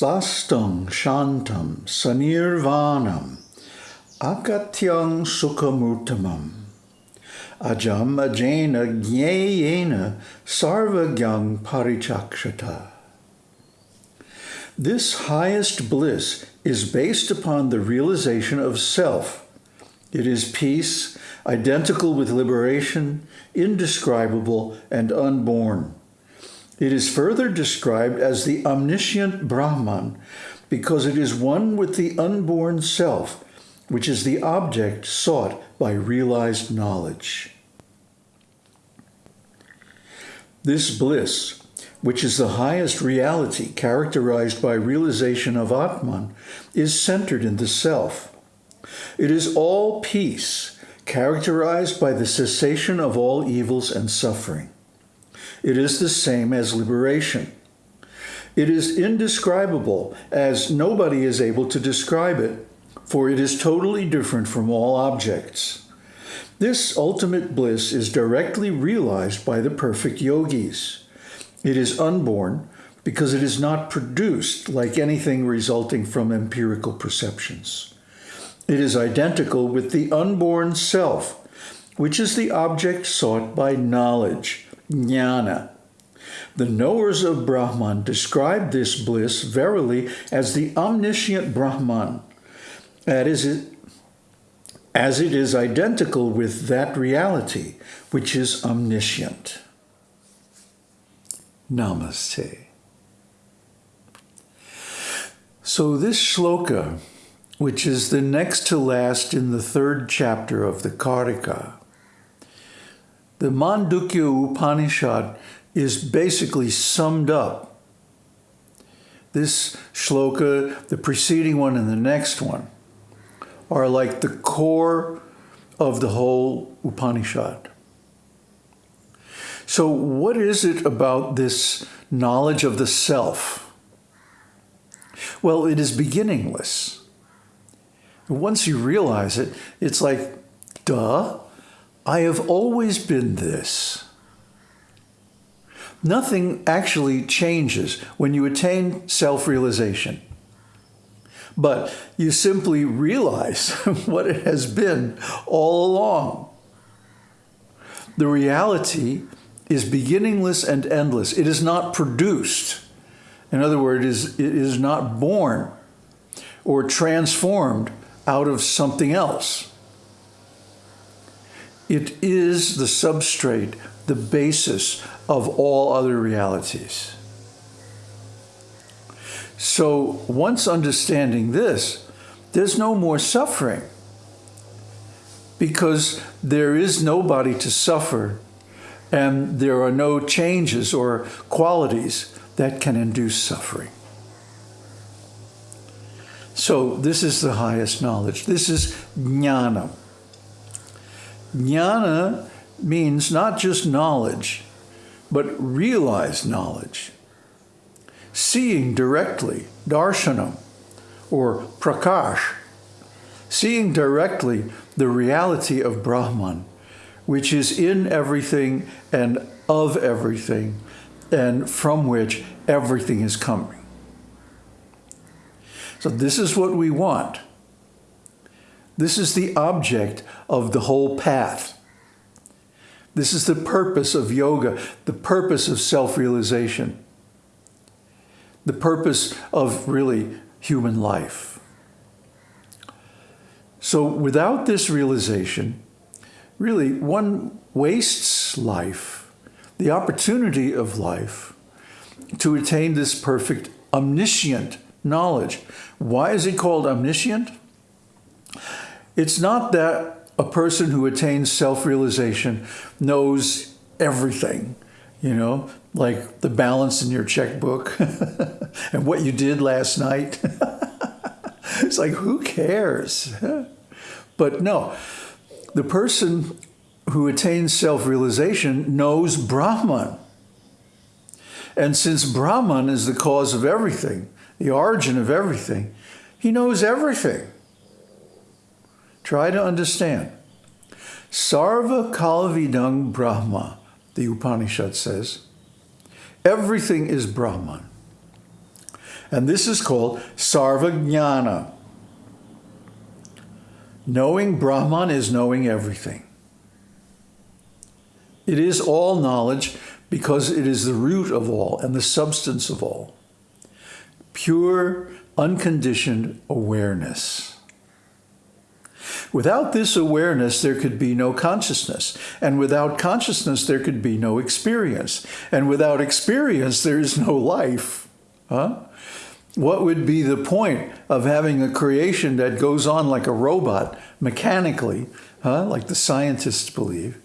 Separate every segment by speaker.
Speaker 1: Svastam Shantam Sanirvanam Akatyang Sukhamurtamam Ajam Ajena Jnayena Sarvagyang Parichakshata. This highest bliss is based upon the realization of self. It is peace, identical with liberation, indescribable, and unborn. It is further described as the omniscient Brahman because it is one with the unborn self, which is the object sought by realized knowledge. This bliss, which is the highest reality characterized by realization of Atman, is centered in the self. It is all peace, characterized by the cessation of all evils and suffering. It is the same as liberation. It is indescribable, as nobody is able to describe it, for it is totally different from all objects. This ultimate bliss is directly realized by the perfect yogis. It is unborn because it is not produced like anything resulting from empirical perceptions. It is identical with the unborn self, which is the object sought by knowledge, jnana. The knowers of Brahman describe this bliss verily as the omniscient Brahman, that is, as it is identical with that reality which is omniscient. Namaste. So this shloka, which is the next to last in the third chapter of the Karika, the Mandukya Upanishad is basically summed up. This shloka, the preceding one, and the next one are like the core of the whole Upanishad. So, what is it about this knowledge of the self? Well, it is beginningless. Once you realize it, it's like, duh, I have always been this. Nothing actually changes when you attain self-realization. But you simply realize what it has been all along. The reality is beginningless and endless. It is not produced. In other words, it is not born or transformed out of something else. It is the substrate, the basis of all other realities. So once understanding this, there's no more suffering because there is nobody to suffer and there are no changes or qualities that can induce suffering. So this is the highest knowledge. This is jnana. Jnana means not just knowledge, but realized knowledge. Seeing directly, darshanam, or prakash, seeing directly the reality of Brahman, which is in everything and of everything, and from which everything is coming. So this is what we want. This is the object of the whole path. This is the purpose of yoga, the purpose of self-realization, the purpose of really human life. So without this realization, really one wastes life, the opportunity of life, to attain this perfect omniscient knowledge. Why is it called omniscient? It's not that a person who attains self-realization knows everything, you know, like the balance in your checkbook and what you did last night. it's like, who cares? but no, the person who attains self-realization knows Brahman. And since Brahman is the cause of everything, the origin of everything, he knows everything. Try to understand. Sarva Kalvidang Brahma, the Upanishad says. Everything is Brahman. And this is called sarvajnana. Knowing Brahman is knowing everything. It is all knowledge because it is the root of all and the substance of all. Pure, unconditioned awareness. Without this awareness, there could be no consciousness. And without consciousness, there could be no experience. And without experience, there is no life. Huh? What would be the point of having a creation that goes on like a robot, mechanically, huh? like the scientists believe,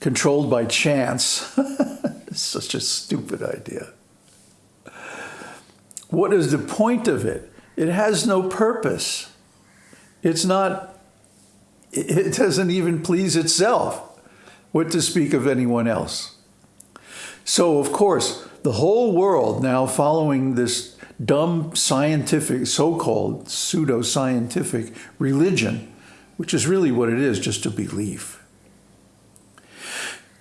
Speaker 1: controlled by chance? Such a stupid idea. What is the point of it? It has no purpose. It's not, it doesn't even please itself. What to speak of anyone else? So, of course, the whole world now following this dumb scientific, so-called pseudo-scientific religion, which is really what it is, just a belief,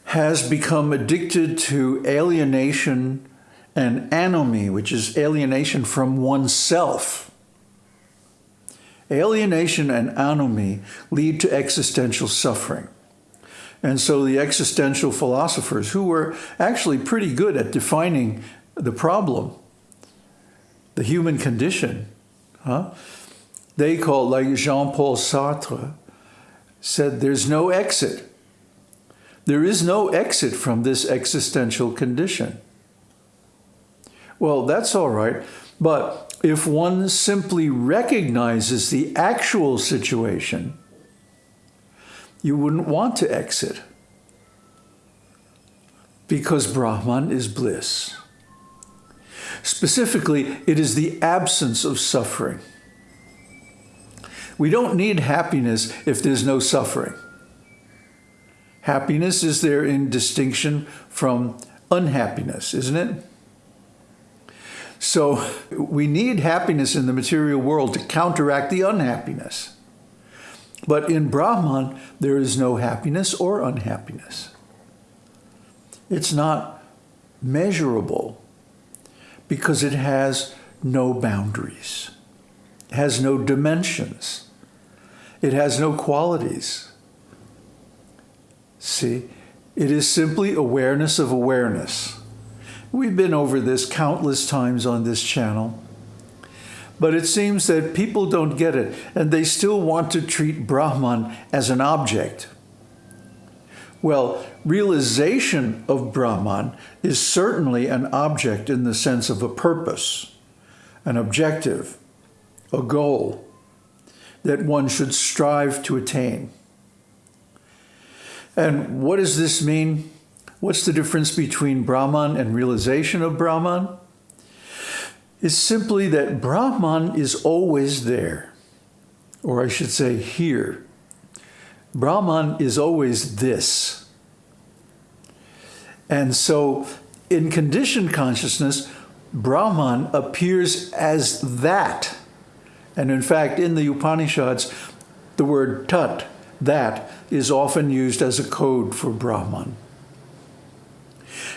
Speaker 1: has become addicted to alienation and anomie, which is alienation from oneself. Alienation and anomie lead to existential suffering. And so the existential philosophers, who were actually pretty good at defining the problem, the human condition, huh? they called, like Jean-Paul Sartre, said there's no exit. There is no exit from this existential condition. Well, that's all right. But if one simply recognizes the actual situation, you wouldn't want to exit because Brahman is bliss. Specifically, it is the absence of suffering. We don't need happiness if there's no suffering. Happiness is there in distinction from unhappiness, isn't it? So we need happiness in the material world to counteract the unhappiness. But in Brahman, there is no happiness or unhappiness. It's not measurable because it has no boundaries. It has no dimensions. It has no qualities. See, it is simply awareness of awareness. We've been over this countless times on this channel. But it seems that people don't get it, and they still want to treat Brahman as an object. Well, realization of Brahman is certainly an object in the sense of a purpose, an objective, a goal that one should strive to attain. And what does this mean? What's the difference between Brahman and realization of Brahman? It's simply that Brahman is always there, or I should say here. Brahman is always this. And so in conditioned consciousness, Brahman appears as that. And in fact, in the Upanishads, the word tat, that, is often used as a code for Brahman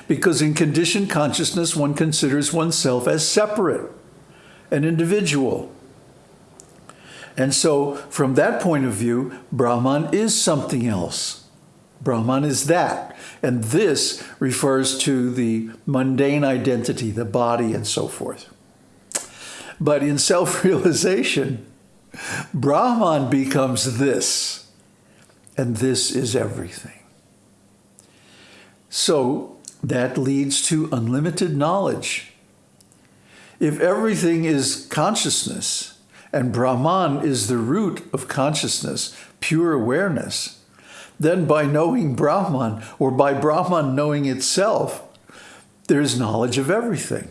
Speaker 1: because in conditioned consciousness, one considers oneself as separate, an individual. And so from that point of view, Brahman is something else. Brahman is that. And this refers to the mundane identity, the body, and so forth. But in self-realization, Brahman becomes this, and this is everything. So that leads to unlimited knowledge. If everything is consciousness, and Brahman is the root of consciousness, pure awareness, then by knowing Brahman, or by Brahman knowing itself, there's knowledge of everything.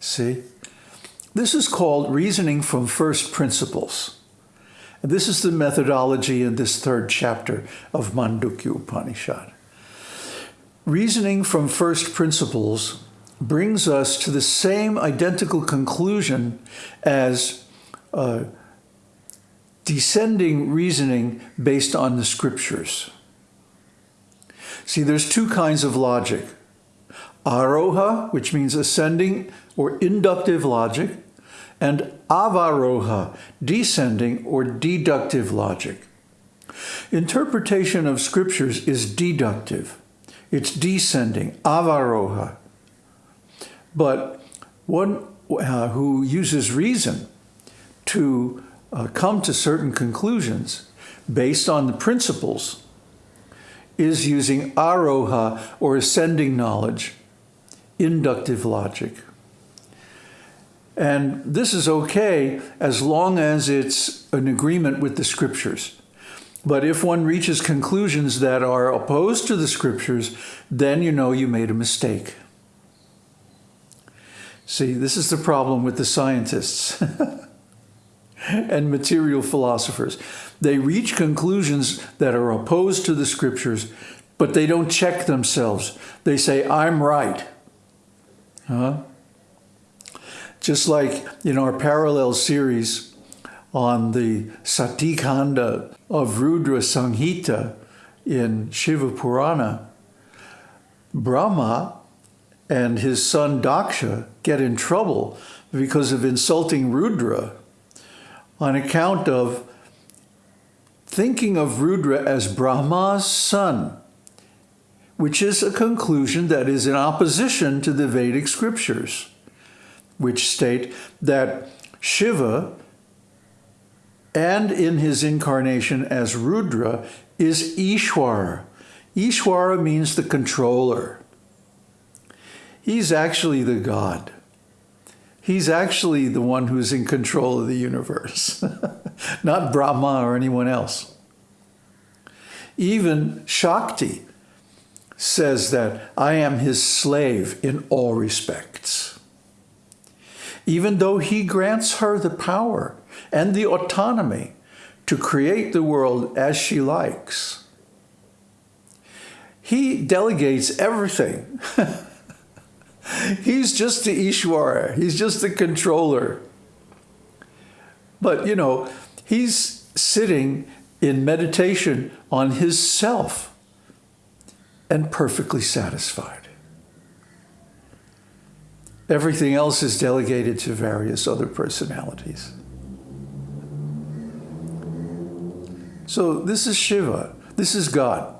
Speaker 1: See? This is called reasoning from first principles. And this is the methodology in this third chapter of Mandukya Upanishad. Reasoning from first principles brings us to the same identical conclusion as uh, descending reasoning based on the scriptures. See, there's two kinds of logic. Aroha, which means ascending or inductive logic, and avaroha, descending or deductive logic. Interpretation of scriptures is deductive. It's descending, avaroha. But one uh, who uses reason to uh, come to certain conclusions based on the principles is using aroha or ascending knowledge, inductive logic. And this is okay as long as it's an agreement with the scriptures. But if one reaches conclusions that are opposed to the scriptures, then you know you made a mistake. See, this is the problem with the scientists and material philosophers. They reach conclusions that are opposed to the scriptures, but they don't check themselves. They say, I'm right. Huh? Just like in our parallel series on the Sati Khanda of Rudra Samhita in Shiva Purana, Brahma and his son Daksha get in trouble because of insulting Rudra on account of thinking of Rudra as Brahma's son, which is a conclusion that is in opposition to the Vedic scriptures, which state that Shiva and in his incarnation as Rudra is Ishwara. Ishwara means the controller. He's actually the God. He's actually the one who's in control of the universe, not Brahma or anyone else. Even Shakti says that I am his slave in all respects. Even though he grants her the power and the autonomy to create the world as she likes, he delegates everything He's just the Ishwara. He's just the controller. But, you know, he's sitting in meditation on his self and perfectly satisfied. Everything else is delegated to various other personalities. So this is Shiva. This is God.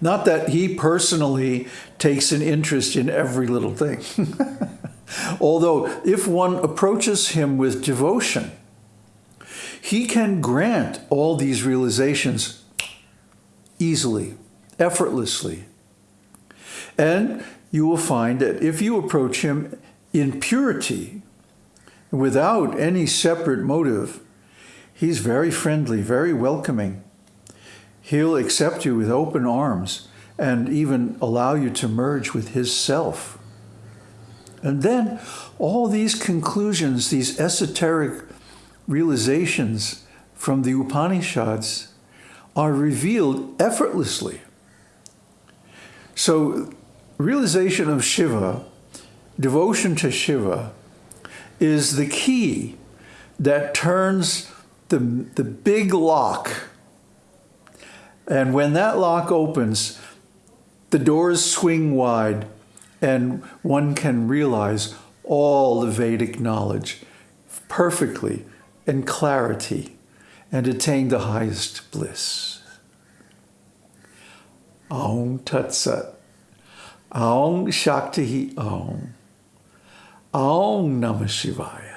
Speaker 1: Not that he personally takes an interest in every little thing. Although if one approaches him with devotion, he can grant all these realizations easily, effortlessly. And you will find that if you approach him in purity, without any separate motive, he's very friendly, very welcoming. He'll accept you with open arms and even allow you to merge with his self. And then all these conclusions, these esoteric realizations from the Upanishads are revealed effortlessly. So realization of Shiva, devotion to Shiva, is the key that turns the, the big lock and when that lock opens, the doors swing wide and one can realize all the Vedic knowledge perfectly in clarity and attain the highest bliss. Aum Tat Sat. Aum Shakti Aum. Aum Namah Shivaya.